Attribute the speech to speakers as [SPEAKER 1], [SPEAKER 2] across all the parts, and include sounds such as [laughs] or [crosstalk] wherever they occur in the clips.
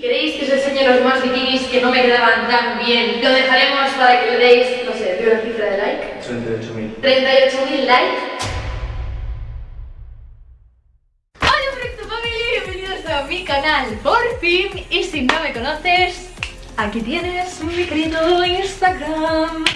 [SPEAKER 1] Si queréis que os enseñe los demás bikinis que no me quedaban tan bien, lo dejaremos para que le deis, no sé, de una cifra de like.
[SPEAKER 2] 38.000.
[SPEAKER 1] 38.000 likes. Hola Proyecto Family, bienvenidos a mi canal por fin y si no me conoces, aquí tienes mi querido Instagram.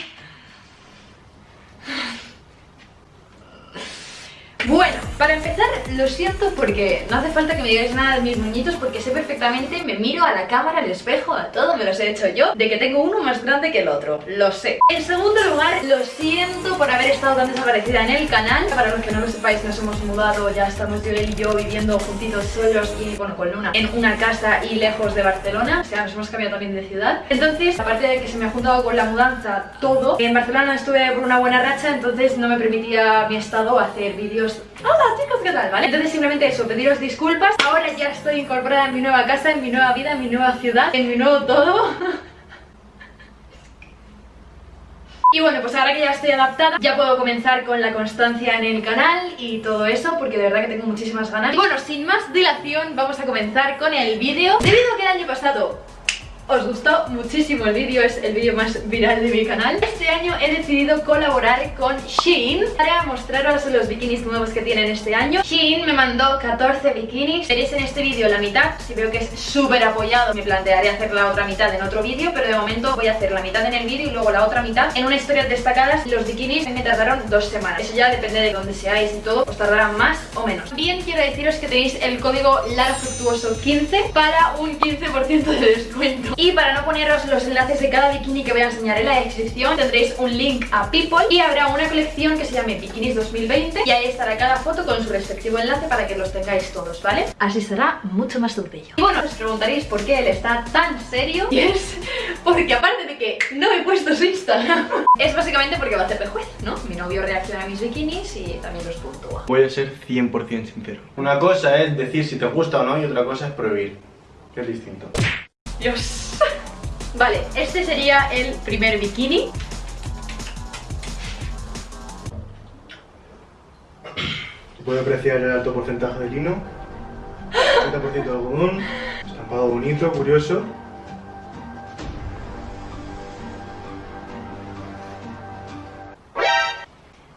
[SPEAKER 1] Bueno, para empezar, lo siento porque no hace falta que me digáis nada de mis muñitos porque sé perfectamente, me miro a la cámara, al espejo, a todo, me los he hecho yo, de que tengo uno más grande que el otro, lo sé. En segundo lugar, lo siento por haber estado tan desaparecida en el canal. Para los que no lo sepáis, nos hemos mudado, ya estamos yo y yo viviendo juntitos solos y, bueno, con Luna, en una casa y lejos de Barcelona, o sea, nos hemos cambiado también de ciudad. Entonces, aparte de que se me ha juntado con la mudanza todo, en Barcelona estuve por una buena racha, entonces no me permitía mi estado hacer vídeos Hola chicos, ¿qué tal? ¿Vale? Entonces simplemente eso, pediros disculpas Ahora ya estoy incorporada en mi nueva casa, en mi nueva vida, en mi nueva ciudad, en mi nuevo todo [laughs] Y bueno, pues ahora que ya estoy adaptada, ya puedo comenzar con la constancia en el canal y todo eso, porque de verdad que tengo muchísimas ganas. Y bueno, sin más dilación, vamos a comenzar con el vídeo. Debido a que el año pasado os gustó muchísimo el vídeo, es el vídeo más viral de mi canal. Este año he decidido colaborar con Shein para mostraros los bikinis nuevos que tienen este año. Shein me mandó 14 bikinis, veréis en este vídeo la mitad Si veo que es súper apoyado me plantearé hacer la otra mitad en otro vídeo Pero de momento voy a hacer la mitad en el vídeo y luego la otra mitad en una historia destacadas. Los bikinis me tardaron dos semanas. Eso ya depende de dónde seáis y todo, os tardará más o menos. Bien quiero deciros que tenéis el código LARAFructuoso15 para un 15% de descuento y para no poneros los enlaces de cada bikini que voy a enseñar en la descripción Tendréis un link a People y habrá una colección que se llame Bikinis 2020 Y ahí estará cada foto con su respectivo enlace para que los tengáis todos, ¿vale? Así será mucho más sencillo Y bueno, os preguntaréis por qué él está tan serio Y es porque aparte de que no he puesto su Instagram Es básicamente porque va a hacer juez, ¿no? Mi novio reacciona a mis bikinis y también los puntúa
[SPEAKER 2] Voy a ser 100% sincero Una cosa es decir si te gusta o no y otra cosa es prohibir Que es distinto
[SPEAKER 1] Dios. Vale, este sería el primer bikini.
[SPEAKER 2] Puedo apreciar el alto porcentaje de lino, 30% de algodón, estampado bonito, curioso.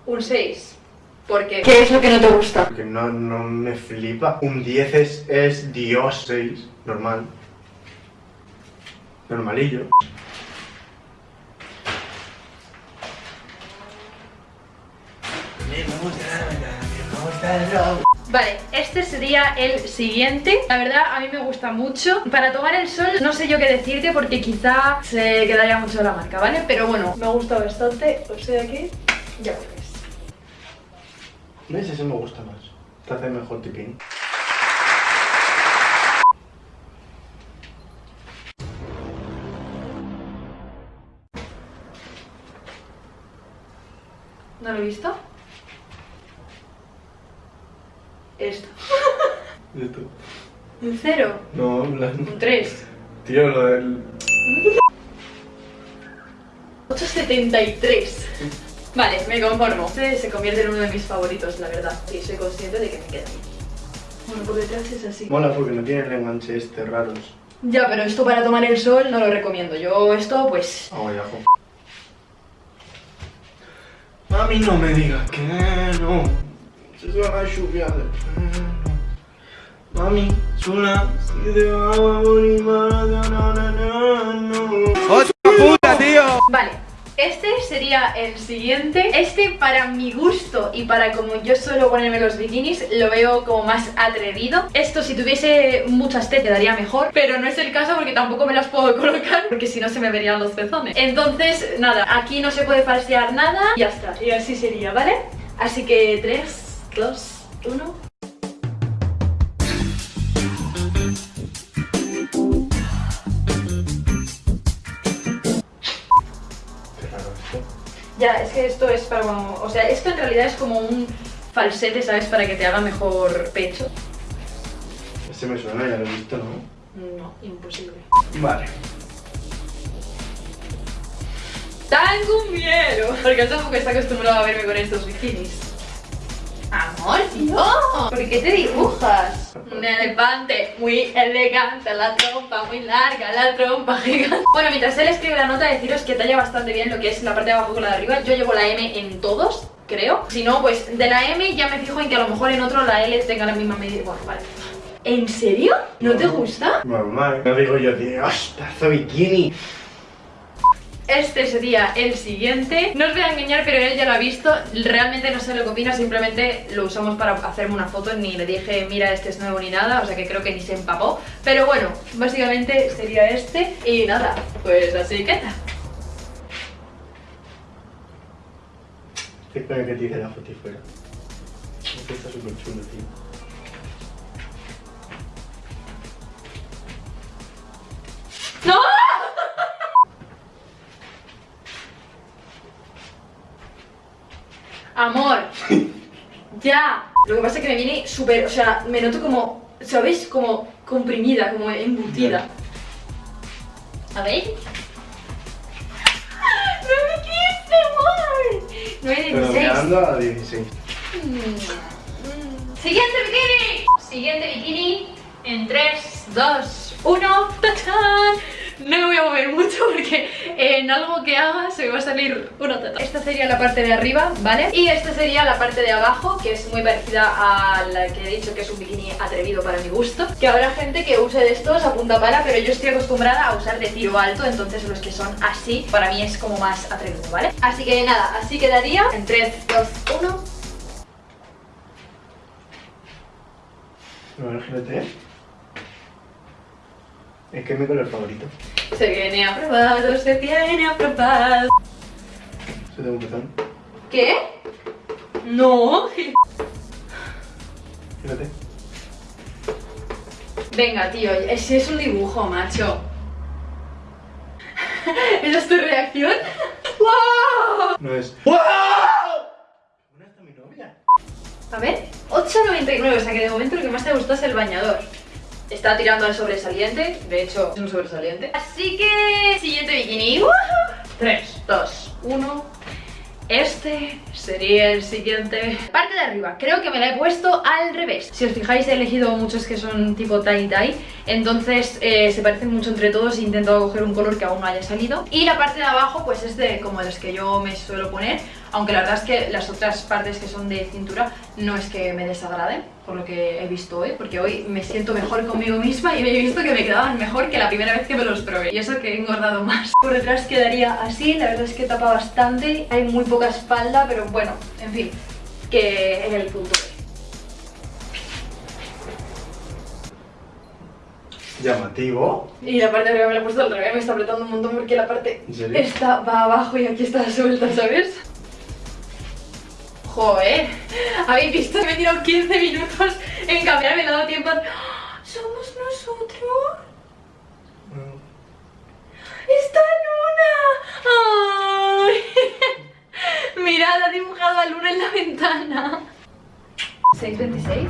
[SPEAKER 1] Un 6. ¿Por qué? ¿Qué es lo que no te gusta?
[SPEAKER 2] Porque no, no me flipa. Un 10 es, es Dios 6, normal. Normalillo.
[SPEAKER 1] Vale, este sería el siguiente La verdad, a mí me gusta mucho Para tomar el sol, no sé yo qué decirte Porque quizá se quedaría mucho la marca, ¿vale? Pero bueno, me gusta bastante O sea que, ya ves
[SPEAKER 2] ¿Ves? Ese me gusta más Te hace mejor tipín
[SPEAKER 1] ¿No lo he visto? Esto. [laughs]
[SPEAKER 2] Esto.
[SPEAKER 1] ¿Un cero?
[SPEAKER 2] No, la...
[SPEAKER 1] ¿Un 3?
[SPEAKER 2] Tío, lo del...
[SPEAKER 1] 8,73 Vale, me conformo Este se convierte en uno de mis favoritos, la verdad Y soy consciente de que me queda bien Bueno, por detrás es así
[SPEAKER 2] Mola porque no tiene el enganche este raros
[SPEAKER 1] Ya, pero esto para tomar el sol no lo recomiendo Yo esto, pues...
[SPEAKER 2] Ah, vaya, Mami, no me digas que no. Se va a lluvia de Mami, sola, si te va a morir, no, no, no, no.
[SPEAKER 1] ¡Otra puta, tío! Vale. Este sería el siguiente. Este para mi gusto y para como yo suelo ponerme los bikinis Lo veo como más atrevido. Esto si tuviese muchas T quedaría mejor Pero no es el caso porque tampoco me las puedo [laughs] colocar Porque si no se me verían los pezones. Entonces, nada, aquí no se puede falsear nada Y ya está, y así sería, ¿vale? Así que 3, 2, 1 Ya, es que esto es para como... O sea, esto en realidad es como un falsete, ¿sabes? Para que te haga mejor pecho.
[SPEAKER 2] Este me suena, ya lo he visto, ¿no?
[SPEAKER 1] No, imposible.
[SPEAKER 2] Vale.
[SPEAKER 1] Tengo miedo. Porque él tampoco está acostumbrado a verme con estos bikinis. No. amor, tío. ¿Por qué te dibujas? Un elefante muy elegante, la trompa muy larga, la trompa gigante. Bueno, mientras él escribe la nota, deciros que talla bastante bien lo que es la parte de abajo con la de arriba. Yo llevo la M en todos, creo. Si no, pues de la M ya me fijo en que a lo mejor en otro la L tenga la misma medida. Bueno, vale. ¿En serio? ¿No te gusta?
[SPEAKER 2] Normal. No digo yo, tío, ¡hasta bikini!
[SPEAKER 1] Este sería el siguiente. No os voy a engañar, pero él ya lo ha visto. Realmente no sé lo que opina, simplemente lo usamos para hacerme una foto. Ni le dije, mira, este es nuevo ni nada. O sea que creo que ni se empapó. Pero bueno, básicamente sería este. Y nada, pues así que tal.
[SPEAKER 2] ¿Qué coño que te dice la foto y fuera? Este está súper chulo, tío.
[SPEAKER 1] Ya. Lo que pasa es que me viene súper, o sea, me noto como, ¿sabéis? Como comprimida, como embutida. A ver. ¡No me quise, amor!
[SPEAKER 2] Pero
[SPEAKER 1] 9
[SPEAKER 2] mirando a 16.
[SPEAKER 1] Siguiente bikini. Siguiente bikini en 3, 2, 1. ¡Tachán! No me voy a mover mucho porque en algo que haga se me va a salir una teta. Esta sería la parte de arriba, ¿vale? Y esta sería la parte de abajo, que es muy parecida a la que he dicho que es un bikini atrevido para mi gusto. Que habrá gente que use de estos a punta pala, pero yo estoy acostumbrada a usar de tiro alto, entonces los que son así, para mí es como más atrevido, ¿vale? Así que nada, así quedaría en 3, 2, 1.
[SPEAKER 2] No, imagínate. Es que es mi color favorito.
[SPEAKER 1] Se viene aprobado, se viene aprobado.
[SPEAKER 2] Se tengo un botón.
[SPEAKER 1] ¿Qué? No.
[SPEAKER 2] Fíjate.
[SPEAKER 1] Venga, tío, ese es un dibujo, macho. ¿Esa es tu reacción? ¡Wow!
[SPEAKER 2] No es. ¡Wow! ¿Qué buena está mi novia?
[SPEAKER 1] A ver, 8,99, o sea que de momento lo que más te gustó es el bañador. Está tirando al sobresaliente, de hecho es un sobresaliente. Así que, siguiente bikini. 3, 2, 1. Este sería el siguiente. Parte de arriba, creo que me la he puesto al revés. Si os fijáis he elegido muchos que son tipo tie-dye, entonces eh, se parecen mucho entre todos e he intentado coger un color que aún no haya salido. Y la parte de abajo pues es de como los que yo me suelo poner, aunque la verdad es que las otras partes que son de cintura no es que me desagraden, por lo que he visto hoy, porque hoy me siento mejor conmigo misma y me he visto que me quedaban mejor que la primera vez que me los probé. Y eso que he engordado más. Por detrás quedaría así, la verdad es que tapa bastante, hay muy poca espalda, pero bueno, en fin, que es el punto.
[SPEAKER 2] Llamativo.
[SPEAKER 1] Y la parte de arriba me la he puesto al revés, me está apretando un montón porque la parte esta va abajo y aquí está suelta, ¿sabes? Joder, ¿habéis visto que me he tirado 15 minutos en cambiar? Me he dado tiempo a... ¡Ah! ¿Somos nosotros?
[SPEAKER 2] Bueno,
[SPEAKER 1] ¡Esta luna! ¡Ay! [laughs] Mirad, ha dibujado a luna en la ventana 6.26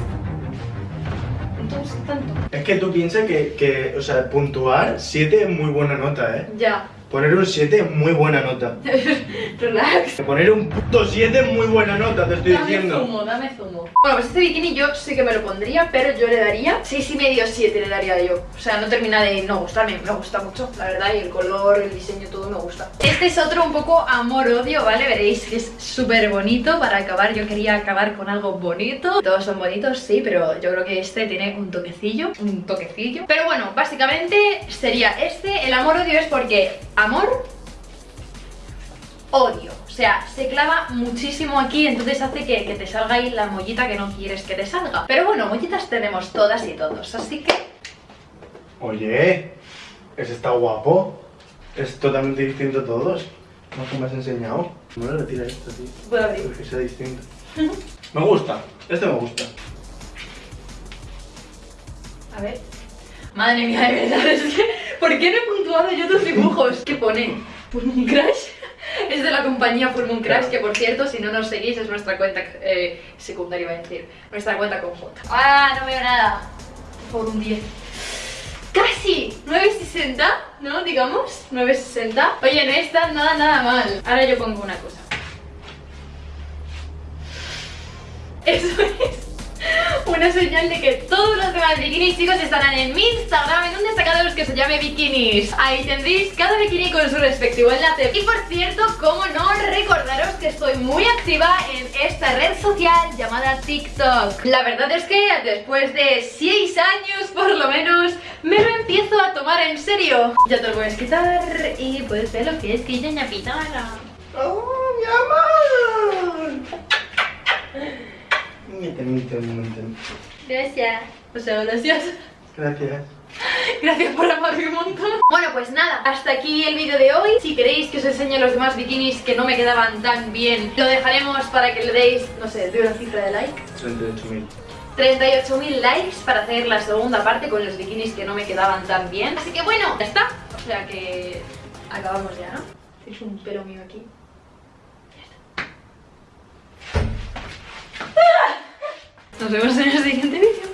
[SPEAKER 1] No te gusta tanto
[SPEAKER 2] Es que tú piensas que, que, o sea, puntuar 7 es muy buena nota, ¿eh?
[SPEAKER 1] Ya,
[SPEAKER 2] Poner un 7 es muy buena nota. [laughs]
[SPEAKER 1] relax
[SPEAKER 2] Poner un puto 7 es muy buena nota, te estoy
[SPEAKER 1] Dame
[SPEAKER 2] diciendo.
[SPEAKER 1] zumo, dame zumo. Bueno, pues este bikini yo sí que me lo pondría, pero yo le daría 6 y medio 7 le daría yo. O sea, no termina de no gustarme, me gusta mucho, la verdad, y el color, el diseño, todo me gusta. Este es otro un poco amor-odio, ¿vale? Veréis que es súper bonito. Para acabar, yo quería acabar con algo bonito. Todos son bonitos, sí, pero yo creo que este tiene un toquecillo, un toquecillo. Pero bueno, básicamente sería este. El amor-odio es porque amor odio. O sea, se clava muchísimo aquí, entonces hace que, que te salga ahí la mollita que no quieres que te salga. Pero bueno, mollitas tenemos todas y todos, así que...
[SPEAKER 2] Oye, ese está guapo. Es totalmente distinto a todos. ¿No que me has enseñado? No le retira esto, tío.
[SPEAKER 1] Puedo abrir.
[SPEAKER 2] Porque sea distinto. [laughs] Me gusta, este me gusta.
[SPEAKER 1] A ver. Madre mía, de verdad, es que... ¿Por qué no puntuado yo tus dibujos? ¿Qué pone? Full Moon Crash. Es de la compañía Full Moon Crash, que por cierto, si no nos seguís, es nuestra cuenta eh, secundaria, iba a decir. Nuestra cuenta conjunta. ¡Ah, no veo nada! Por un 10. ¡Casi! 9.60, ¿no? Digamos, 9.60. Oye, no está nada, nada mal. Ahora yo pongo una cosa. Eso es una señal de que todos los demás bikinis chicos estarán en mi Instagram en un destacado que se llame bikinis. Ahí tendréis cada bikini con su respectivo enlace. Y por cierto, como no, recordaros que estoy muy activa en esta red social llamada TikTok. La verdad es que después de 6 años por lo menos me lo empiezo a tomar en serio. Ya te lo puedes quitar y puedes ver lo que es que ya pitana
[SPEAKER 2] ¡Oh, mi amor! Miente, miente, miente.
[SPEAKER 1] Gracias O sea, gracias
[SPEAKER 2] Gracias. [laughs]
[SPEAKER 1] Gracias por amarme un montón Bueno pues nada, hasta aquí el vídeo de hoy Si queréis que os enseñe los demás bikinis que no me quedaban tan bien Lo dejaremos para que le deis, no sé, de una cifra de like
[SPEAKER 2] 38.000.
[SPEAKER 1] 38.000 likes para hacer la segunda parte con los bikinis que no me quedaban tan bien Así que bueno, ya está O sea que acabamos ya, ¿no? Es un pelo mío aquí Ya está. Nos vemos en el siguiente vídeo